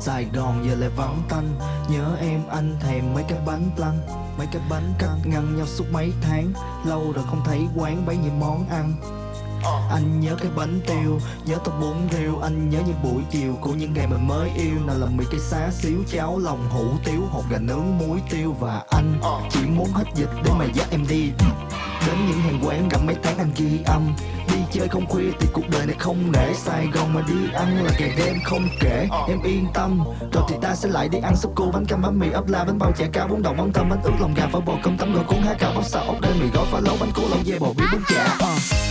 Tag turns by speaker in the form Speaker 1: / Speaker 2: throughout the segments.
Speaker 1: Sài Gòn giờ lại vắng tanh. Nhớ em, anh thèm mấy cái bánh lăng Mấy cái bánh cắt ngăn nhau suốt mấy tháng. Lâu rồi không thấy quán bấy nhiêu món ăn. Anh nhớ cái bánh tiêu, Nhớ tô bún riêu. Anh nhớ những buổi chiều Của những ngày mình mới yêu. Nào là mì cái xá, xíu Cháo, lòng hủ tiếu, Hột gà nướng, muối tiêu. Và anh chỉ muốn hết dịch Để mà dắt em đi. Đến những hàng quán gặp mấy tháng anh ghi âm. Đi chơi không khuya thì cuộc đời này không nể. Sài Gòn mà đi ăn là kẻ đêm không kể. Em yên tâm Rồi thì ta sẽ lại đi ăn súp cua bánh cam bánh mì ấp la bánh bao chả cá bún đậu mắm tôm bánh ướt lòng gà phở bò cơm tấm gỏi cuốn há cà, bắp xào ốc đen mì gói phá lấu bánh cuốn lẩu dê bò bít bún chả. uh.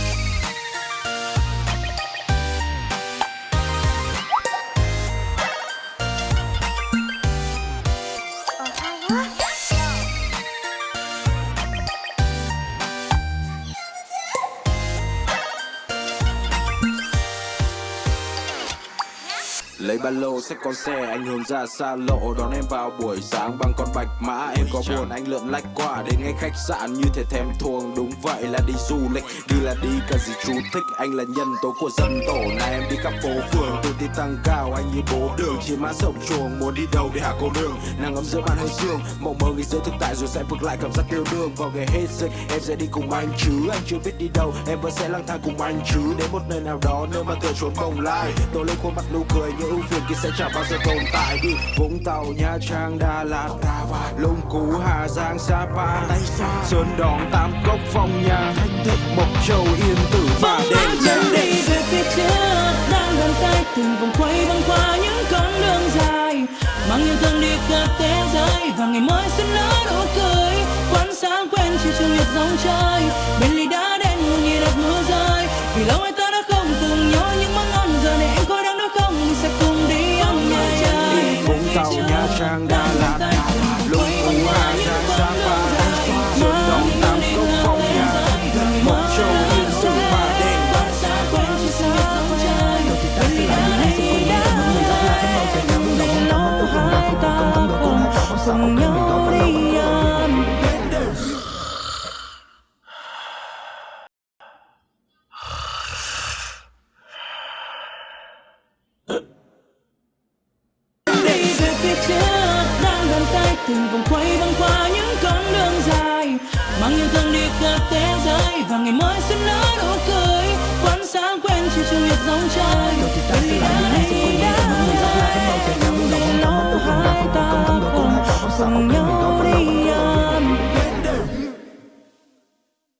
Speaker 2: Lấy ba lô xách con xe anh hướng ra xa lộ Đón em vào buổi sáng bằng con bạch mã. Em có buồn anh lượn lách qua đến ngay khách sạn Như thể thèm thuồng. Đúng vậy là đi du lịch Đi là đi cả gì chú thích. Anh là nhân tố của dân tổ Này em đi khắp phố phường. Tôi đi tăng cao Anh như bố đường chỉ mã rộng chuồng. Muốn đi đâu để hạ cô nương Nàng ấm giữa ban hơi dương Mộng mơ nghĩ giữa thực tại rồi sẽ vực lại cảm giác tiêu đương. Vào ngày hết dịch em sẽ đi cùng anh chứ. Anh chưa biết đi đâu em vẫn sẽ lang thang cùng anh chứ. Đến một nơi nào đó nơi mà tựa trốn bồng lai Tôi lên khuôn mặt nụ cười như ưu phiền kia sẽ chẳng bao giờ tồn tại đi. Vũng Tàu, Nha Trang, Đà Lạt, Lũng Cú, Hà Giang, Sapa Sơn Đòn, Tam Cốc, Phong Nha, Mộc Châu, Yên Tử và Đền Chân đi
Speaker 3: về phía trước đang gần tay từng vòng quay băng qua những con đường dài. Mang yêu thương đi khắp thế giới và ngày mới xuân nở nụ cười. Quán sáng quen chiều chiều nhật dòng trời bên ly đã
Speaker 1: cùng nhau đi ăn
Speaker 3: đi về phía trước đang bàn tay từng vòng quay băng qua những con đường dài. Mang yêu thương đi khắp thế giới và ngày mới sẽ nở nụ cười. Quán sáng quen chiều chiều nhiệt dòng trời rồi thì ta sẽ lại những ngày sẽ quên đi. Và những người dắt lại
Speaker 1: với nhau chạy nhau muốn đồng không cảm ơn tôi không